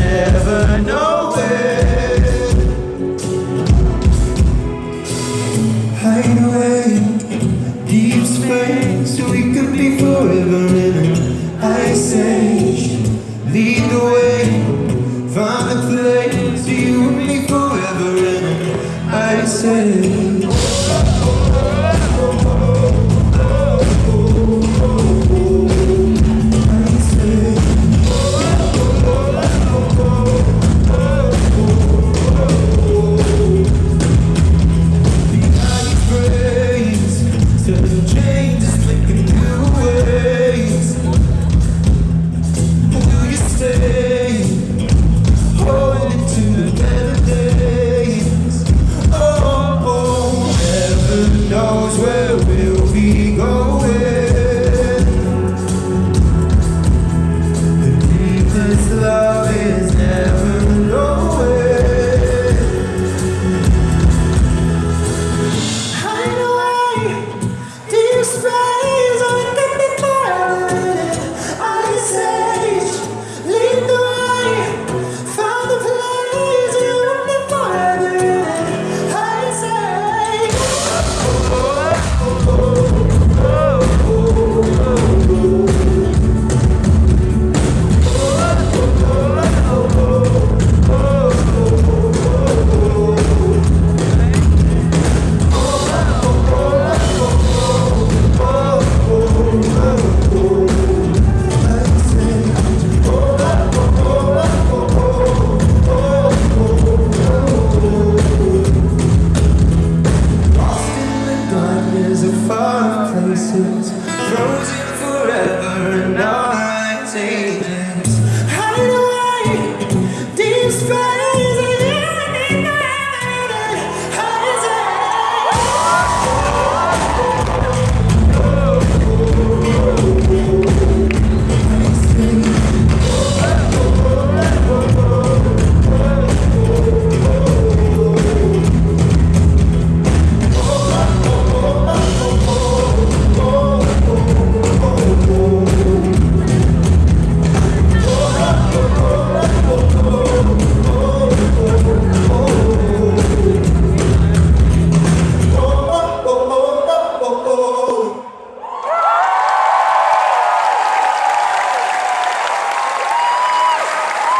never know it. Hide away deep space We could be forever in an ice age Lead the way Find the place You and me forever in an ice age chain is flicking frozen forever and now